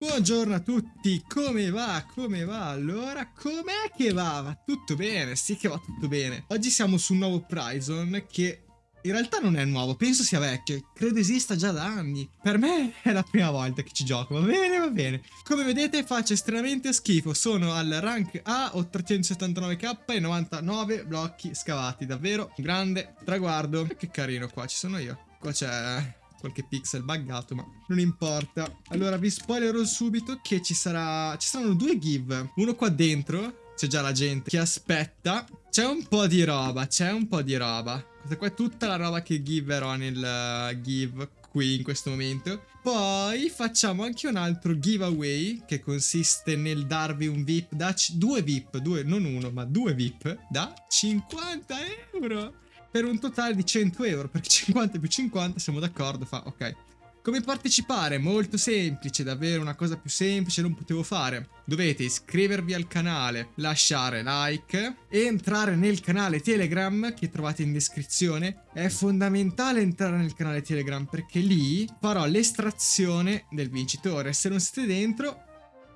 Buongiorno a tutti, come va? Come va? Allora, com'è che va? Va tutto bene? Sì che va tutto bene. Oggi siamo su un nuovo Prizon che in realtà non è nuovo, penso sia vecchio, credo esista già da anni. Per me è la prima volta che ci gioco, va bene, va bene. Come vedete faccio estremamente schifo, sono al rank A, ho 379k e 99 blocchi scavati, davvero un grande traguardo. Che carino qua, ci sono io. Qua c'è qualche pixel buggato, ma non importa. Allora vi spoilerò subito che ci sarà ci saranno due give, uno qua dentro, c'è già la gente che aspetta. C'è un po' di roba, c'è un po' di roba. Questa qua è tutta la roba che giverò nel uh, give qui in questo momento. Poi facciamo anche un altro giveaway che consiste nel darvi un VIP da due VIP, due, non uno, ma due VIP da 50 euro per un totale di 100 euro, perché 50 più 50 siamo d'accordo, fa ok. Come partecipare? Molto semplice, davvero una cosa più semplice non potevo fare. Dovete iscrivervi al canale, lasciare like e entrare nel canale Telegram che trovate in descrizione. È fondamentale entrare nel canale Telegram perché lì farò l'estrazione del vincitore. Se non siete dentro,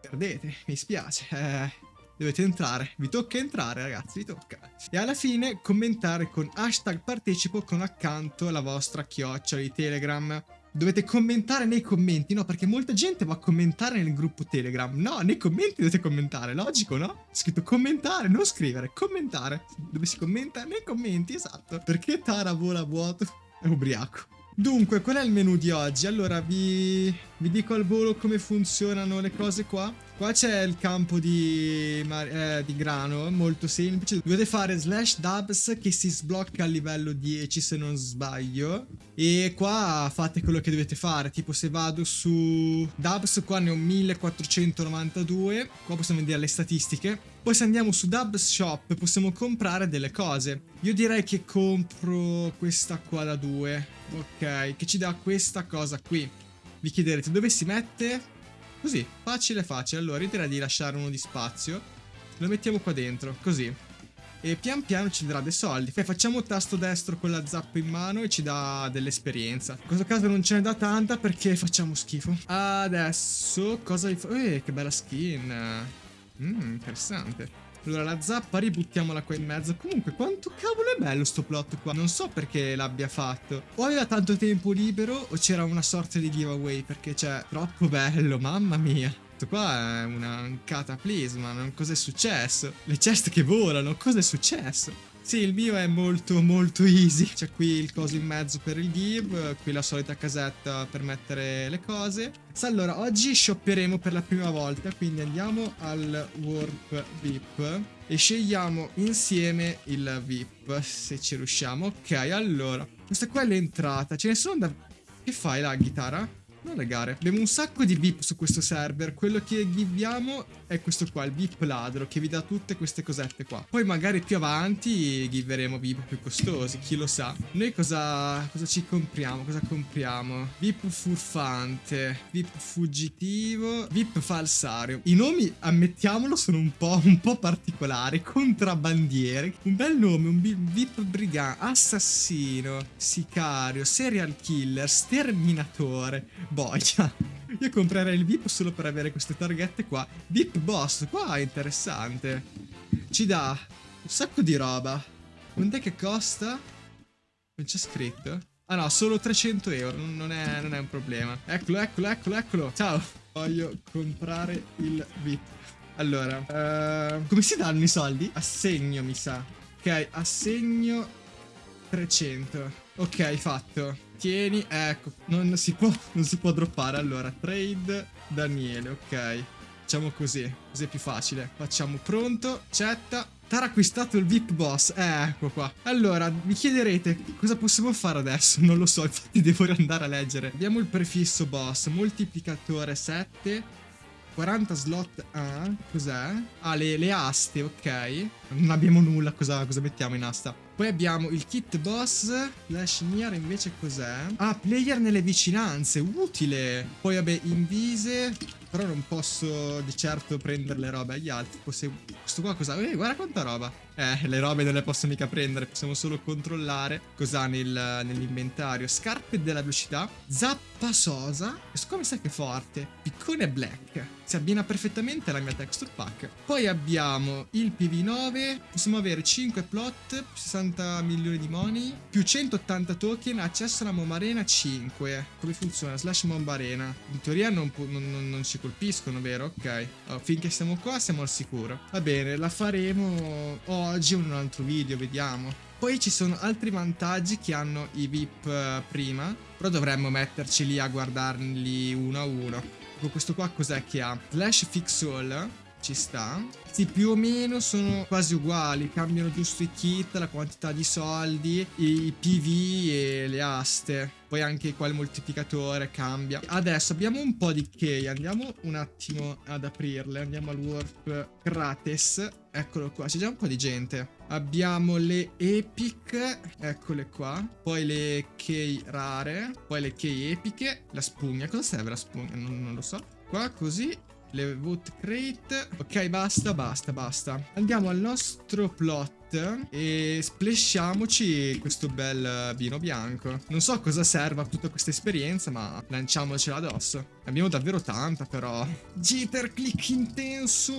perdete, mi spiace. Eh, dovete entrare, vi tocca entrare ragazzi, vi tocca. E alla fine commentare con hashtag partecipo con accanto la vostra chiocciola di Telegram. Dovete commentare nei commenti, no? Perché molta gente va a commentare nel gruppo Telegram. No, nei commenti dovete commentare, logico, no? È scritto commentare, non scrivere, commentare. Dove si commenta? Nei commenti, esatto. Perché Tara vola vuoto? È ubriaco. Dunque, qual è il menu di oggi? Allora, vi, vi dico al volo come funzionano le cose qua. Qua c'è il campo di, eh, di, grano, molto semplice. Dovete fare slash dubs che si sblocca a livello 10 se non sbaglio. E qua fate quello che dovete fare. Tipo se vado su dubs qua ne ho 1492. Qua possiamo vedere le statistiche. Poi se andiamo su Dubs Shop possiamo comprare delle cose. Io direi che compro questa qua da 2. Ok, che ci dà questa cosa qui. Vi chiederete dove si mette? Così, facile facile. Allora, io direi di lasciare uno di spazio. Lo mettiamo qua dentro, così. E pian piano ci darà dei soldi. Poi facciamo tasto destro con la zappa in mano e ci dà dell'esperienza. In questo caso non ce ne dà tanta perché facciamo schifo. Adesso, cosa vi fa? Eh, che bella skin. Mmm, interessante. Allora la zappa ributtiamola qua in mezzo Comunque quanto cavolo è bello sto plot qua Non so perché l'abbia fatto O aveva tanto tempo libero o c'era una sorta di giveaway Perché cioè troppo bello mamma mia questo qua è una, un cataplisma, cos'è successo? Le ceste che volano, cos'è successo? Sì, il mio è molto molto easy. C'è qui il coso in mezzo per il give, qui la solita casetta per mettere le cose. Allora, oggi shopperemo per la prima volta, quindi andiamo al Warp VIP e scegliamo insieme il VIP, se ci riusciamo. Ok, allora, questa qua è l'entrata. Ce ne sono da... Che fai la chitarra? Non le gare. Abbiamo un sacco di VIP su questo server. Quello che giviamo è questo qua, il VIP ladro, che vi dà tutte queste cosette qua. Poi magari più avanti giveremo VIP più costosi, chi lo sa. Noi cosa, cosa ci compriamo? Cosa compriamo? VIP furfante, VIP fuggitivo, VIP falsario. I nomi, ammettiamolo, sono un po', un po particolari. Contrabbandiere. Un bel nome, un VIP brigante, assassino, sicario, serial killer, sterminatore boia. Io comprerei il VIP solo per avere queste targhette qua. VIP boss, qua è interessante. Ci dà un sacco di roba. Quant'è che costa? Non c'è scritto. Ah no, solo 300 euro, non è, non è un problema. Eccolo, eccolo, eccolo, eccolo. Ciao. Voglio comprare il VIP. Allora, uh, come si danno i soldi? Assegno, mi sa. Ok, assegno 300. Ok, fatto. Tieni, ecco, non si può, non si può droppare. Allora, trade Daniele, ok. Facciamo così, così è più facile. Facciamo pronto, cetta. Tara acquistato il VIP boss, eh, ecco qua. Allora, vi chiederete cosa possiamo fare adesso? Non lo so, infatti devo andare a leggere. Abbiamo il prefisso boss, moltiplicatore 7. 40 slot A, cos'è? Ah, le, le, aste, ok. Non abbiamo nulla, cosa, cosa mettiamo in asta? Poi abbiamo il kit boss, Flash Near invece cos'è? Ah, player nelle vicinanze, utile. Poi vabbè, invise, però non posso di certo prendere le robe agli altri. Posso... Questo qua cosa? Eh, guarda quanta roba. Eh, le robe non le posso mica prendere, possiamo solo controllare cosa ha nel, nell'inventario. Scarpe della velocità, zappa Passosa. Questo qua mi sa che è forte. Piccone Black. Si abbina perfettamente alla mia texture pack. Poi abbiamo il PV9. Possiamo avere 5 plot, 60 milioni di money, più 180 token, accesso alla Momba Arena 5. Come funziona? Slash Momba Arena. In teoria non, non, non, ci colpiscono, vero? Ok. Oh, finché siamo qua siamo al sicuro. Va bene, la faremo oggi in un altro video, vediamo. Poi ci sono altri vantaggi che hanno i VIP eh, prima, però dovremmo metterci lì a guardarli uno a uno. Questo qua cos'è che ha? Flash Fix All, ci sta. Sì, più o meno sono quasi uguali, cambiano giusto i kit, la quantità di soldi, i PV e le aste. Poi anche qua il moltiplicatore cambia. Adesso abbiamo un po' di key, andiamo un attimo ad aprirle, andiamo al Warp Krates. Eccolo qua, c'è già un po' di gente. Abbiamo le epic, eccole qua. Poi le key rare, poi le key epiche, la spugna. Cosa serve la spugna? Non, non lo so. Qua così le vote crate. Ok, basta, basta, basta. Andiamo al nostro plot e splashiamoci questo bel vino bianco. Non so cosa serva tutta questa esperienza, ma lanciamocela addosso. Abbiamo davvero tanta, però. Jitter, click intenso.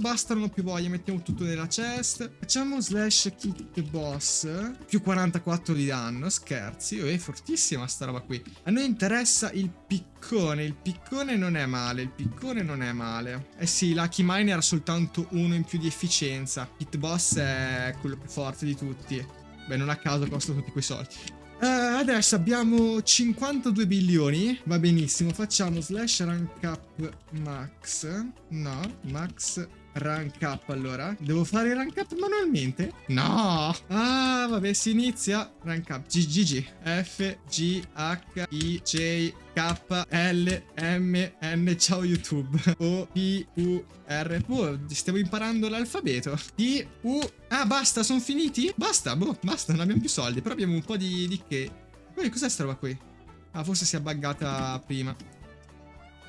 Basta, non ho più voglia. Mettiamo tutto nella chest. Facciamo slash kit boss. Più 44 di danno. Scherzi. Oh, è fortissima sta roba qui. A noi interessa il piccone. Il piccone non è male. Il piccone non è male. Eh sì, Lucky Mine era soltanto uno in più di efficienza. Kit boss è quello più forte di tutti. Beh, non a caso costa tutti quei soldi. Uh, adesso abbiamo 52 bilioni. Va benissimo. Facciamo slash rank up max. No, max rank up allora. Devo fare rank up manualmente? No. Ah, vabbè, si inizia. Rank up. GGG. F, G, H, I, J, K, L, M, N. Ciao YouTube. O, P, U, R. Oh, stiamo imparando l'alfabeto. P, U. Ah, basta, sono finiti? Basta, boh, basta, non abbiamo più soldi. Però abbiamo un po' di, di che. Cos'è sta roba qui? Ah, forse si è buggata prima.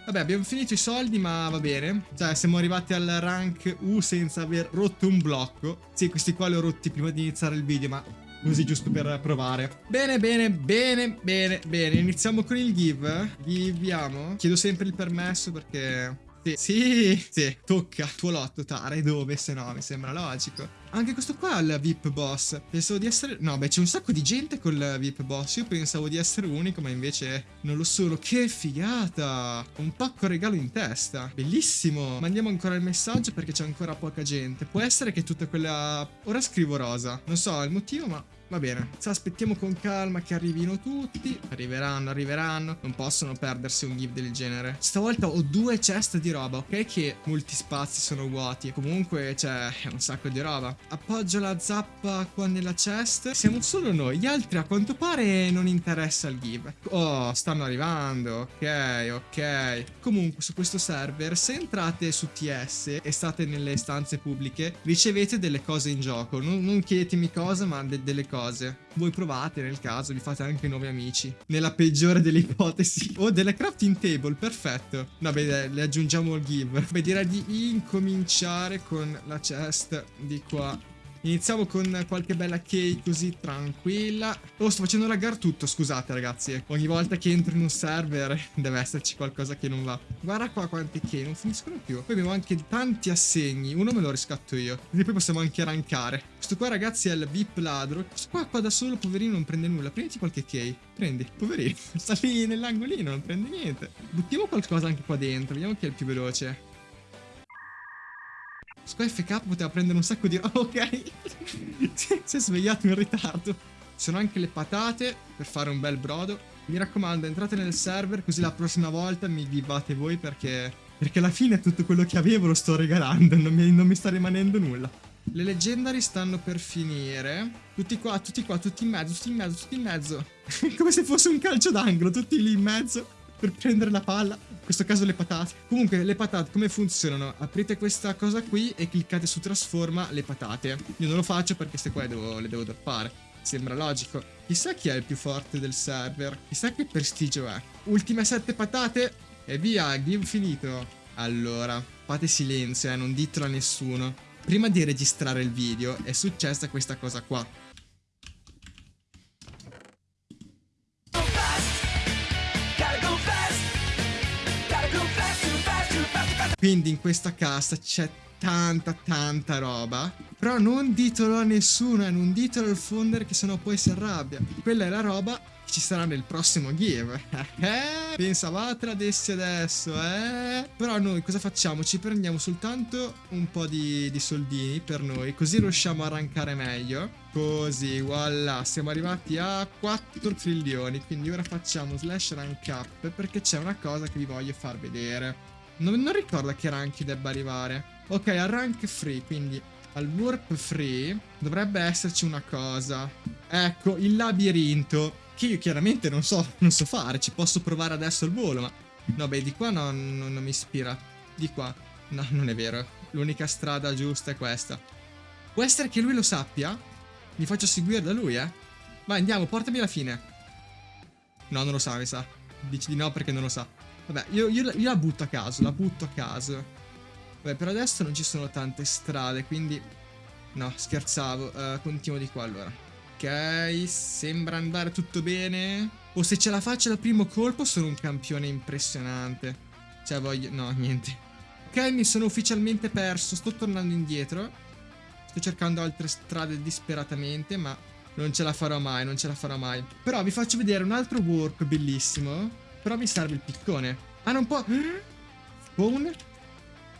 Vabbè, abbiamo finito i soldi, ma va bene. Cioè, siamo arrivati al rank U senza aver rotto un blocco. Sì, questi qua li ho rotti prima di iniziare il video, ma così giusto per provare. Bene, bene, bene, bene, bene. Iniziamo con il give. Giviamo. Chiedo sempre il permesso perché sì, sì, sì, tocca. Tuo lotto, Tare, dove? Se no, mi sembra logico. Anche questo qua è il VIP boss. Pensavo di essere... No, beh, c'è un sacco di gente col VIP boss. Io pensavo di essere unico, ma invece non lo sono. Che figata! Un pacco regalo in testa. Bellissimo. Mandiamo ancora il messaggio perché c'è ancora poca gente. Può essere che tutta quella... Ora scrivo rosa. Non so il motivo, ma Va bene, se aspettiamo con calma che arrivino tutti. Arriveranno, arriveranno. Non possono perdersi un give del genere. Stavolta ho due chest di roba, ok? Che molti spazi sono vuoti. Comunque c'è un sacco di roba. Appoggio la zappa qua nella chest. Siamo solo noi. Gli altri a quanto pare non interessa il give. Oh, stanno arrivando. Ok, ok. Comunque su questo server, se entrate su TS e state nelle stanze pubbliche, ricevete delle cose in gioco. Non, non chiedetemi cosa, ma de delle cose cose. Voi provate nel caso, vi fate anche nuovi amici. Nella peggiore delle ipotesi. Oh, delle crafting table, perfetto. Vabbè, le aggiungiamo al give. Beh, direi di incominciare con la chest di qua Iniziamo con qualche bella key così tranquilla. Oh, sto facendo laggare tutto, scusate ragazzi. Ogni volta che entro in un server deve esserci qualcosa che non va. Guarda qua quanti key, non finiscono più. Poi abbiamo anche tanti assegni. Uno me lo riscatto io. Quindi poi possiamo anche rankare. Questo qua ragazzi è il VIP ladro. Questo qua, qua da solo, poverino, non prende nulla. Prenditi qualche key. Prendi, poverino. Sta lì nell'angolino, non prende niente. Buttiamo qualcosa anche qua dentro. Vediamo chi è il più veloce. FK poteva prendere un sacco di roba, ok? si è svegliato in ritardo. Ci sono anche le patate per fare un bel brodo. Mi raccomando, entrate nel server così la prossima volta mi vivate voi perché... Perché alla fine tutto quello che avevo lo sto regalando, non mi, non mi sta rimanendo nulla. Le leggendari stanno per finire. Tutti qua, tutti qua, tutti in mezzo, tutti in mezzo, tutti in mezzo. Come se fosse un calcio d'angolo, tutti lì in mezzo per prendere la palla. In questo caso le patate. Comunque, le patate come funzionano? Aprite questa cosa qui e cliccate su trasforma le patate. Io non lo faccio perché queste qua le devo, le devo droppare. Sembra logico. Chissà chi è il più forte del server. Chissà che prestigio è. Ultime sette patate e via, game finito. Allora, fate silenzio, eh, non ditelo a nessuno. Prima di registrare il video è successa questa cosa qua. Quindi in questa cassa c'è tanta tanta roba. Però non ditelo a nessuno e non ditelo al founder che sennò poi si arrabbia. Quella è la roba che ci sarà nel prossimo give eh, Pensavate ad essi adesso eh. Però noi cosa facciamo? Ci prendiamo soltanto un po' di, di soldini per noi Così riusciamo a rankare meglio. Così, voilà, siamo arrivati a 4 trilioni. Quindi ora facciamo slash rank up Perché c'è una cosa che vi voglio far vedere non, non ricordo a che rank debba arrivare Ok, al rank free, quindi al warp free dovrebbe esserci una cosa. Ecco, il labirinto. Che io chiaramente non so, non so fare, ci posso provare adesso al volo, ma... No, beh, di qua no, no, non mi ispira. Di qua. No, non è vero. L'unica strada giusta è questa. Può essere che lui lo sappia? Mi faccio seguire da lui, eh? Vai, andiamo, portami alla fine. No, non lo sa, mi sa. Dici di no perché non lo sa. Vabbè, io, io, io la butto a caso, la butto a caso. Beh, per adesso non ci sono tante strade, quindi... No, scherzavo. Uh, continuo di qua allora. Ok, sembra andare tutto bene. O se ce la faccio dal primo colpo sono un campione impressionante. Cioè voglio... No, niente. Ok, mi sono ufficialmente perso. Sto tornando indietro. Sto cercando altre strade disperatamente, ma non ce la farò mai, non ce la farò mai. Però vi faccio vedere un altro warp bellissimo. Però mi serve il piccone. Ah, non può... Spawn?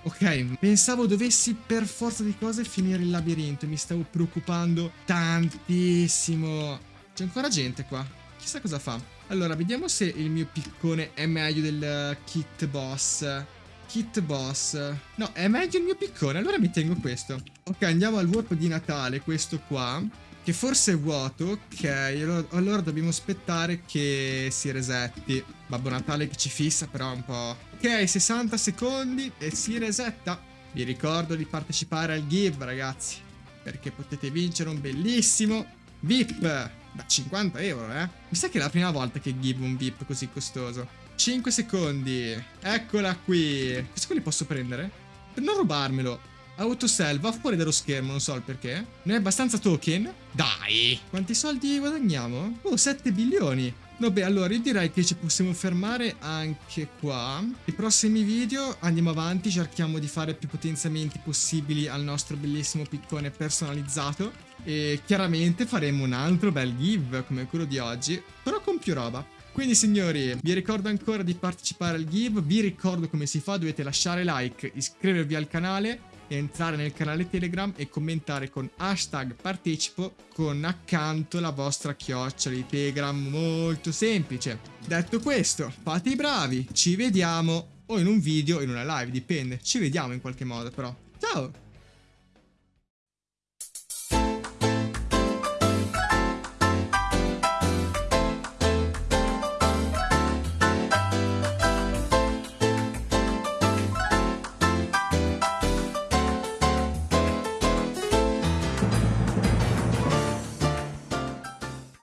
Ok, pensavo dovessi per forza di cose finire il labirinto. Mi stavo preoccupando tantissimo. C'è ancora gente qua. Chissà cosa fa. Allora, vediamo se il mio piccone è meglio del kit boss. Kit boss. No, è meglio il mio piccone. Allora mi tengo questo. Ok, andiamo al warp di Natale, questo qua. Che forse è vuoto, ok, allora, dobbiamo aspettare che si resetti. Babbo Natale che ci fissa però un po'... Ok, 60 secondi e si resetta. Vi ricordo di partecipare al give ragazzi, perché potete vincere un bellissimo VIP da 50 euro, eh. Mi sa che è la prima volta che give un VIP così costoso. 5 secondi, eccola qui. Questo qui li posso prendere? Per non rubarmelo. Autosell va fuori dallo schermo, non so il perché. Non è abbastanza token? Dai! Quanti soldi guadagniamo? Oh, 7 bilioni. Vabbè, allora io direi che ci possiamo fermare anche qua. I prossimi video andiamo avanti, cerchiamo di fare più potenziamenti possibili al nostro bellissimo piccone personalizzato. E chiaramente faremo un altro bel give come quello di oggi, però con più roba. Quindi signori, vi ricordo ancora di partecipare al give, vi ricordo come si fa, dovete lasciare like, iscrivervi al canale entrare nel canale Telegram e commentare con hashtag partecipo con accanto la vostra chiocciola di Telegram, molto semplice. Detto questo, fate i bravi, ci vediamo o in un video o in una live, dipende, ci vediamo in qualche modo però. Ciao!